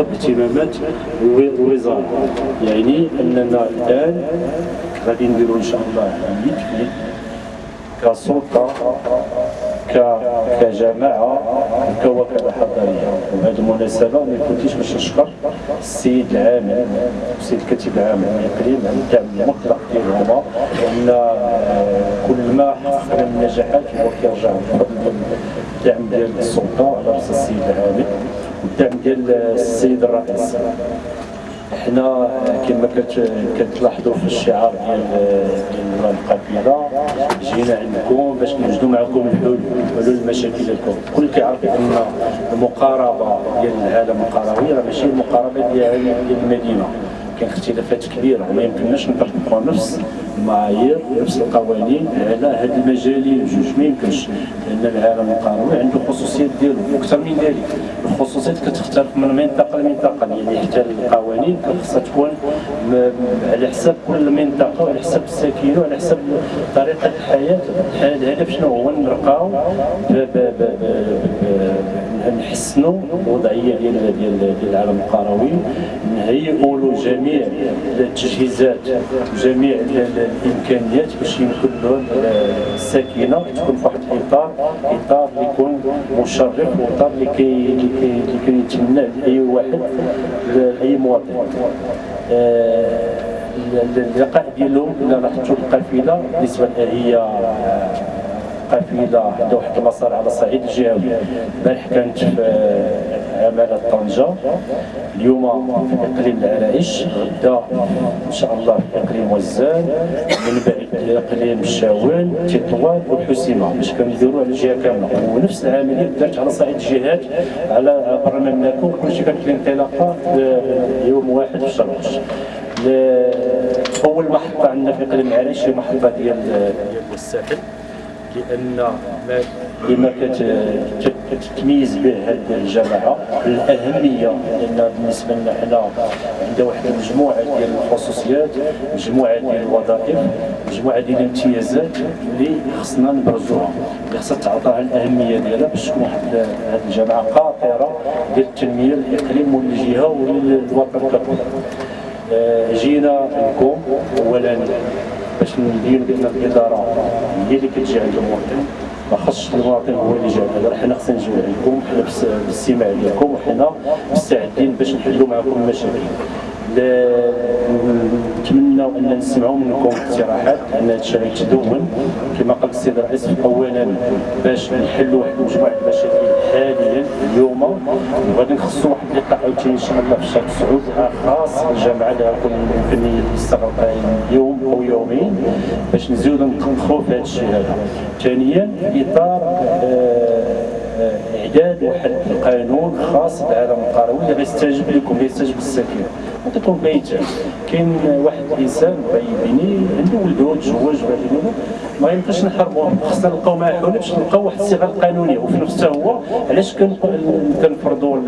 اهتمامات الوزاره يعني أننا الآن غادي نديروا إن شاء الله كسلطه كجماعة كوكاله حضارية. وبهذه المناسبة ما كنتيش باش نشكر السيد العامل السيد الكاتب العام الإقليم على الدعم المطلق ديالهما ان كل ما حققنا من نجاحات هو كيرجع بفضل الدعم ديال السلطة على رأس السيد العامل ديال السيد الرئيس. حنا كما كتلاحظوا في الشعار ديال القافله جينا عندكم باش نوجدوا معكم الحلول حلول مشاكلكم الكل. كيعرف أن المقاربة ديال العالم القروي راه ماشي المقاربة ديال المدينة. كاين اختلافات كبيرة وما يمكنناش نطبقوا نفس المعايير نفس القوانين على هاد المجالين بجوج ما يمكنش لأن العالم القروي عنده خصوصيات ديالو وأكثر من ذلك. الخصوصيات كتختلف من منطقة لمنطقة يعني حتى القوانين خصها تكون على حساب كل منطقة وعلى حساب الساكنة وعلى حساب طريقة الحياة. الهدف شنو؟ هو نرقاو نحسنوا الوضعيه ديال ديال العالم القروي. نهيئوا له جميع التجهيزات وجميع الإمكانيات باش يمكن له الساكنه تكون في واحد الاطار إطار اللي يكون مشرف وإطار اللي كي اللي كيتمناه اي واحد اي مواطن. اللقاء ديالهم لاحظتوا القافلة بالنسبة هي قافله عندها واحد المسار على الصعيد الجهوي. البارح كانت في عمالة طنجة. اليوم في إقليم العرائش. غدا إن شاء الله في إقليم وزان. من بعد إقليم الشاوان تطوان والحسيمة باش كنديروا على الجهة كاملة. ونفس العملية دارت على صعيد الجهات على برا المملكه وكلشي كانت الانطلاقة يوم واحد في شرقش أول محطة عندنا في إقليم العرائش هي محطة ديال الساحل لأن لما كتتميز به هذه الجماعة الأهمية لأن بالنسبة لنا حنا عندنا واحد المجموعة ديال الخصوصيات مجموعة ديال الوظائف مجموعة ديال الامتيازات اللي خصنا نبرزوها. اللي خصها تعطاها الأهمية ديالها باش تكون واحد هذه الجماعة قاطره ديال التنمية للاقليم وللجهه وللوطن ككل آه، جينا لكم اولا. باش نبين بان الإدارة هي اللي عند المواطن ما خصش المواطن هو اللي جا هذا حنا خصنا نجيو عندكم حنا بالاستماع ديالكم وحنا مستعدين باش نحلوا معكم المشاكل. نتمنى أن نسمعوا منكم اقتراحات أن هذا الشيء يتدون كما قال السيد الرئيس اولا باش نحلوا واحد مجموعه المشاكل حاليا اليوم. وغادي نخصصوا واحد اللقاء عاوتاني إن شاء الله في الشهر السعود خاص الجامعة اللي غتكون يمكن يستغرق يوم أو يومين باش نزيدوا نطبخوا في هذا الشيء هذا. ثانيا إطار آه إعداد واحد القانون خاص بالعالم القروي اللي غيستجيب لكم غيستجيب للساكنه نعطيكم مثال كاين واحد الإنسان بيني عنده ولده تزوج ما يمكنش نحرموه خصنا نلقاو معاه حلول باش نلقاو واحد الصيغة القانونية. وفي نفسه هو علاش كنفرضوا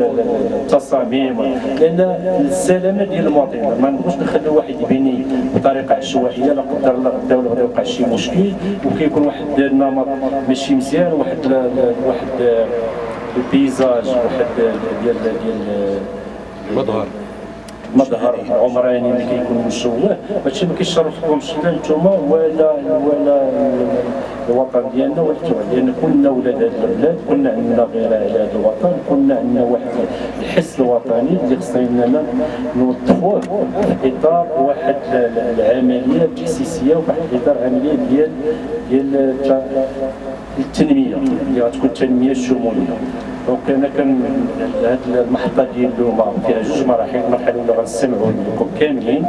التصاميم؟ لأن السلامة ديال المواطن ما نبغوش نخليو واحد يبني بطريقة عشوائية لا قدر الله غدا ولا غدا يوقع شي مشكل. وكيكون واحد النمط ماشي مزيان واحد واحد البيزاج واحد ديال ديال مظهر مظهر عمراني اللي كيكون مشوه هادشي ما كيشرفكمش لا نتوما ولا ولا الوطن ديالنا ولا لأن كنا ولاد هاد البلاد كنا عندنا غيره على هذا الوطن كنا عندنا واحد الحس الوطني اللي خصنا نوظفوه في إطار واحد العملية التحسيسيه وواحد الاطار عملية ديال ديال التنمية اللي غتكون التنمية الشمولية. دونك أنا كان هذه المحطة ديال اليوم فيها جوج مراحل. المرحلة الأولى غنستمعوا لكم كاملين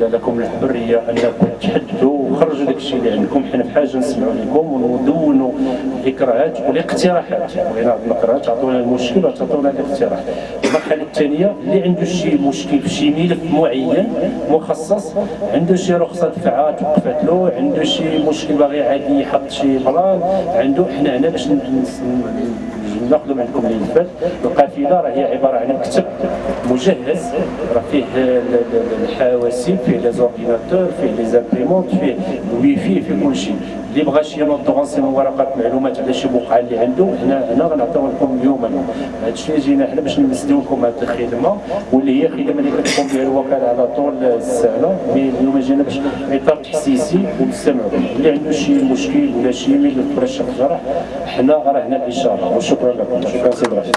لكم الحرية انكم تحدثوا وخرجوا داك الشيء اللي عندكم. حنا في حاجة نسمعوا لكم وندونوا الاكراهات والاقتراحات. بغينا الاقتراحات تعطونا المشكل وتعطونا الاقتراح. المرحلة الثانية اللي عنده شي مشكل في شي ملف معين مخصص عنده شي رخصة دفعه توقفت له عنده شي مشكل باغي عادي يحط شي plan عنده حنا هنا باش ناخذ منكم الملفات القافله هي عبارة عن مكتب مجهز. راه فيه الحواسيب فيه les ordinateurs فيه les imprimantes فيه الويفي فيه كل شيء. اللي بغى شي غنصيمو ورقات معلومات على شي بقعة اللي عنده هنا هنا غنعطيو لكم اليوم أنا هذا الشيء جينا حنا باش نمسدوكم هذه الخدمة واللي هي خدمة اللي كتقوم بها الوكالة على طول السنة اليوم جينا باش إطار تحسيسي ونستمعوا اللي عنده شي مشكل ولا شي ميل ولا شي جرح حنا راه هنا الإشارة. وشكرا لكم. شكرا سيدي رشيد